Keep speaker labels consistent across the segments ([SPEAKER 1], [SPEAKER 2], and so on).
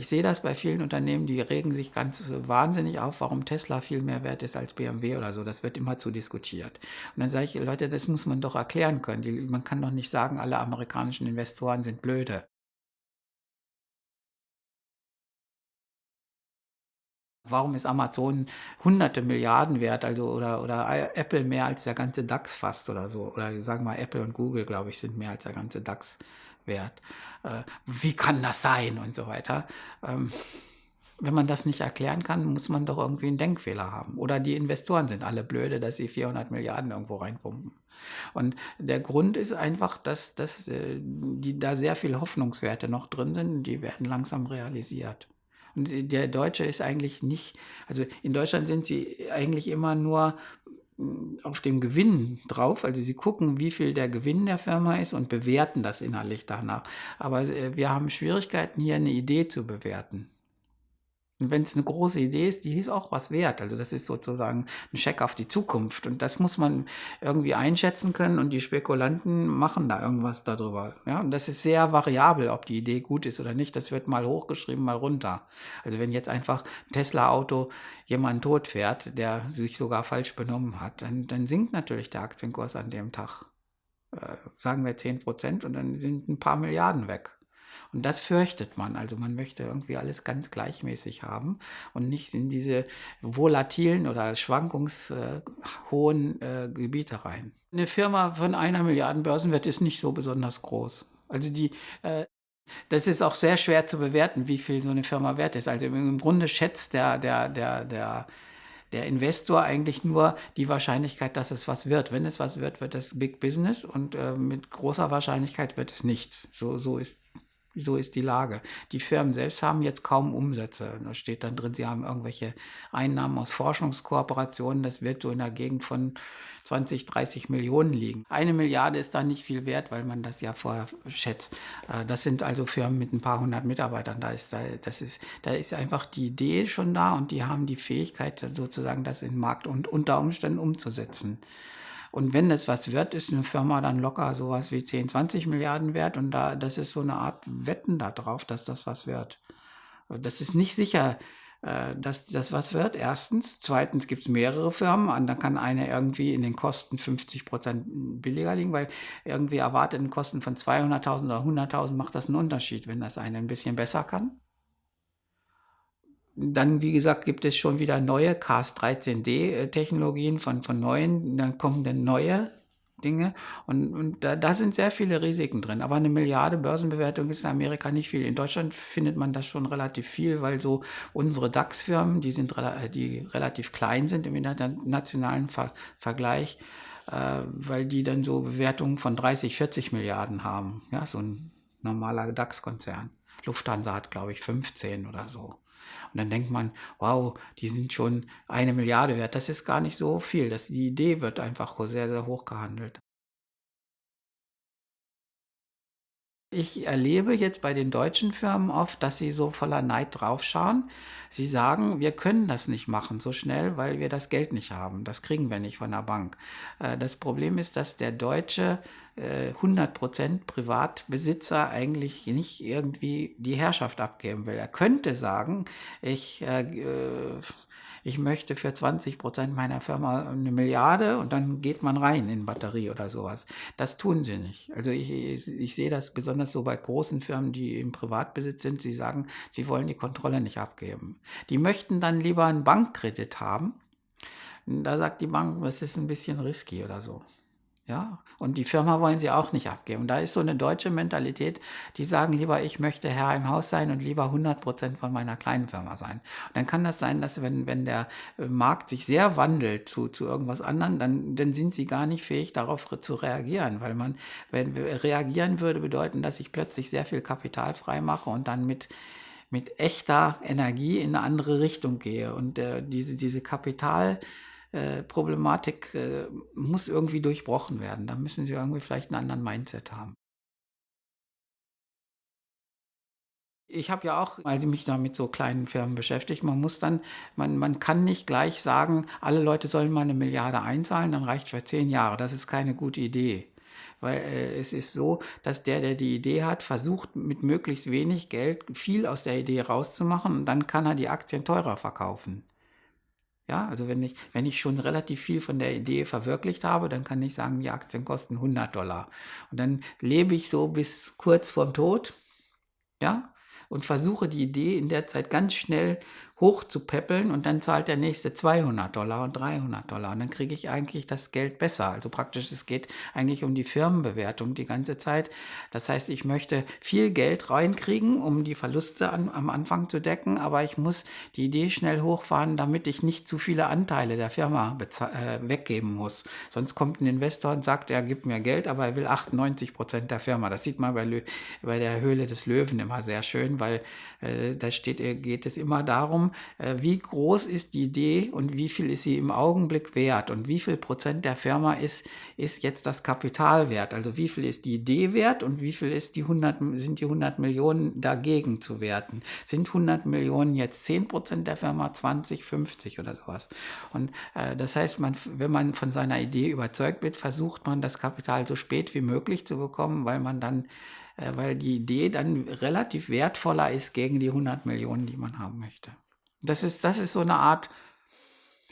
[SPEAKER 1] ich sehe das bei vielen Unternehmen, die regen sich ganz wahnsinnig auf, warum Tesla viel mehr wert ist als BMW oder so. Das wird immer zu diskutiert. Und dann sage ich, Leute, das muss man doch erklären können. Die, man kann doch nicht sagen, alle amerikanischen Investoren sind blöde. Warum ist Amazon hunderte Milliarden wert, also oder, oder Apple mehr als der ganze DAX fast oder so? Oder sagen wir mal, Apple und Google, glaube ich, sind mehr als der ganze DAX wert. Äh, wie kann das sein und so weiter? Ähm, wenn man das nicht erklären kann, muss man doch irgendwie einen Denkfehler haben. Oder die Investoren sind alle blöde, dass sie 400 Milliarden irgendwo reinpumpen. Und der Grund ist einfach, dass, dass äh, die, da sehr viele Hoffnungswerte noch drin sind, die werden langsam realisiert. Und der Deutsche ist eigentlich nicht, also in Deutschland sind sie eigentlich immer nur auf dem Gewinn drauf. Also sie gucken, wie viel der Gewinn der Firma ist und bewerten das innerlich danach. Aber äh, wir haben Schwierigkeiten, hier eine Idee zu bewerten. Und wenn es eine große Idee ist, die ist auch was wert. Also das ist sozusagen ein Scheck auf die Zukunft. Und das muss man irgendwie einschätzen können und die Spekulanten machen da irgendwas darüber. Ja, und das ist sehr variabel, ob die Idee gut ist oder nicht. Das wird mal hochgeschrieben, mal runter. Also wenn jetzt einfach ein Tesla-Auto jemanden tot fährt, der sich sogar falsch benommen hat, dann, dann sinkt natürlich der Aktienkurs an dem Tag. Äh, sagen wir 10 Prozent und dann sind ein paar Milliarden weg. Und das fürchtet man. Also man möchte irgendwie alles ganz gleichmäßig haben und nicht in diese volatilen oder schwankungshohen äh, Gebiete rein. Eine Firma von einer Milliarde Börsenwert ist nicht so besonders groß. Also die äh, das ist auch sehr schwer zu bewerten, wie viel so eine Firma wert ist. Also im Grunde schätzt der, der, der, der, der Investor eigentlich nur die Wahrscheinlichkeit, dass es was wird. Wenn es was wird, wird es Big Business und äh, mit großer Wahrscheinlichkeit wird es nichts. So, so ist so ist die Lage. Die Firmen selbst haben jetzt kaum Umsätze. Da steht dann drin, sie haben irgendwelche Einnahmen aus Forschungskooperationen. Das wird so in der Gegend von 20, 30 Millionen liegen. Eine Milliarde ist da nicht viel wert, weil man das ja vorher schätzt. Äh, das sind also Firmen mit ein paar hundert Mitarbeitern. Da ist, da, das ist, da ist einfach die Idee schon da und die haben die Fähigkeit, sozusagen das in Markt und unter Umständen umzusetzen. Und wenn es was wird, ist eine Firma dann locker sowas wie 10, 20 Milliarden wert. Und da, das ist so eine Art Wetten darauf, dass das was wird. Das ist nicht sicher, äh, dass das was wird. Erstens. Zweitens gibt es mehrere Firmen. Und dann kann eine irgendwie in den Kosten 50 Prozent billiger liegen, weil irgendwie erwarteten Kosten von 200.000 oder 100.000 macht das einen Unterschied, wenn das eine ein bisschen besser kann. Dann, wie gesagt, gibt es schon wieder neue Cast-13D-Technologien von, von neuen, dann kommen dann neue Dinge und, und da, da, sind sehr viele Risiken drin. Aber eine Milliarde Börsenbewertung ist in Amerika nicht viel. In Deutschland findet man das schon relativ viel, weil so unsere DAX-Firmen, die sind die relativ klein sind im internationalen Ver Vergleich, äh, weil die dann so Bewertungen von 30, 40 Milliarden haben. Ja, so ein normaler DAX-Konzern. Lufthansa hat, glaube ich, 15 oder so. Und dann denkt man, wow, die sind schon eine Milliarde wert. Das ist gar nicht so viel. Das, die Idee wird einfach sehr, sehr hoch gehandelt. Ich erlebe jetzt bei den deutschen Firmen oft, dass sie so voller Neid draufschauen. Sie sagen, wir können das nicht machen so schnell, weil wir das Geld nicht haben. Das kriegen wir nicht von der Bank. Äh, das Problem ist, dass der Deutsche 100% äh, Privatbesitzer eigentlich nicht irgendwie die Herrschaft abgeben will. Er könnte sagen, ich, äh, äh ich möchte für 20% meiner Firma eine Milliarde und dann geht man rein in Batterie oder sowas. Das tun sie nicht. Also ich, ich, ich sehe das besonders so bei großen Firmen, die im Privatbesitz sind. Sie sagen, sie wollen die Kontrolle nicht abgeben. Die möchten dann lieber einen Bankkredit haben. Da sagt die Bank, das ist ein bisschen risky oder so. Ja, und die Firma wollen sie auch nicht abgeben. Da ist so eine deutsche Mentalität, die sagen lieber, ich möchte Herr im Haus sein und lieber 100 Prozent von meiner kleinen Firma sein. Und dann kann das sein, dass wenn, wenn der äh, Markt sich sehr wandelt zu, zu irgendwas anderem, dann, dann sind sie gar nicht fähig, darauf zu reagieren, weil man, wenn reagieren würde, bedeuten, dass ich plötzlich sehr viel Kapital freimache und dann mit mit echter Energie in eine andere Richtung gehe. Und äh, diese, diese Kapital, äh, Problematik äh, muss irgendwie durchbrochen werden. Da müssen sie irgendwie vielleicht einen anderen Mindset haben. Ich habe ja auch, als ich mich da mit so kleinen Firmen beschäftigt, man muss dann, man, man kann nicht gleich sagen, alle Leute sollen mal eine Milliarde einzahlen, dann reicht für zehn Jahre. Das ist keine gute Idee. weil äh, es ist so, dass der, der die Idee hat, versucht mit möglichst wenig Geld viel aus der Idee rauszumachen und dann kann er die Aktien teurer verkaufen. Ja, also wenn ich, wenn ich schon relativ viel von der Idee verwirklicht habe, dann kann ich sagen, die Aktien kosten 100 Dollar. Und dann lebe ich so bis kurz vorm Tod, ja, und versuche die Idee in der Zeit ganz schnell hoch zu peppeln und dann zahlt der nächste 200 Dollar und 300 Dollar und dann kriege ich eigentlich das Geld besser. Also praktisch, es geht eigentlich um die Firmenbewertung die ganze Zeit. Das heißt, ich möchte viel Geld reinkriegen, um die Verluste an, am Anfang zu decken, aber ich muss die Idee schnell hochfahren, damit ich nicht zu viele Anteile der Firma äh, weggeben muss. Sonst kommt ein Investor und sagt, er gibt mir Geld, aber er will 98 Prozent der Firma. Das sieht man bei, bei der Höhle des Löwen immer sehr schön, weil äh, da steht, geht es immer darum, äh, wie groß ist die Idee und wie viel ist sie im Augenblick wert und wie viel Prozent der Firma ist, ist jetzt das Kapital wert. Also wie viel ist die Idee wert und wie viel ist die 100, sind die 100 Millionen dagegen zu werten. Sind 100 Millionen jetzt 10 Prozent der Firma, 20, 50 oder sowas. Und äh, das heißt, man, wenn man von seiner Idee überzeugt wird, versucht man das Kapital so spät wie möglich zu bekommen, weil man dann äh, weil die Idee dann relativ wertvoller ist gegen die 100 Millionen, die man haben möchte. Das ist, das ist so eine Art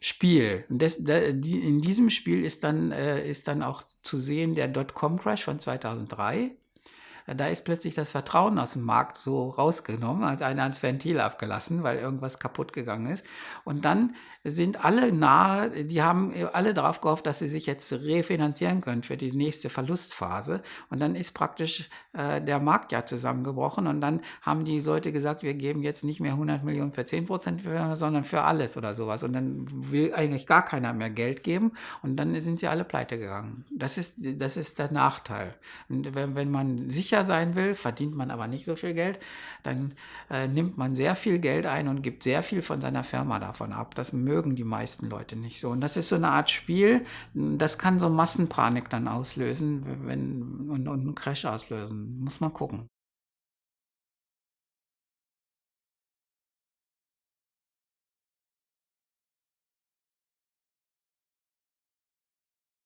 [SPEAKER 1] Spiel. Und das, in diesem Spiel ist dann, äh, ist dann auch zu sehen der Dotcom-Crash von 2003 da ist plötzlich das Vertrauen aus dem Markt so rausgenommen, hat einer ans Ventil abgelassen, weil irgendwas kaputt gegangen ist. Und dann sind alle nahe, die haben alle darauf gehofft, dass sie sich jetzt refinanzieren können für die nächste Verlustphase. Und dann ist praktisch äh, der Markt ja zusammengebrochen und dann haben die Leute gesagt, wir geben jetzt nicht mehr 100 Millionen für 10 Prozent, sondern für alles oder sowas. Und dann will eigentlich gar keiner mehr Geld geben und dann sind sie alle pleite gegangen. Das ist, das ist der Nachteil. Und wenn, wenn man sicher sicher sein will, verdient man aber nicht so viel Geld, dann äh, nimmt man sehr viel Geld ein und gibt sehr viel von seiner Firma davon ab. Das mögen die meisten Leute nicht so. Und das ist so eine Art Spiel, das kann so Massenpanik dann auslösen wenn, und, und einen Crash auslösen. Muss man gucken.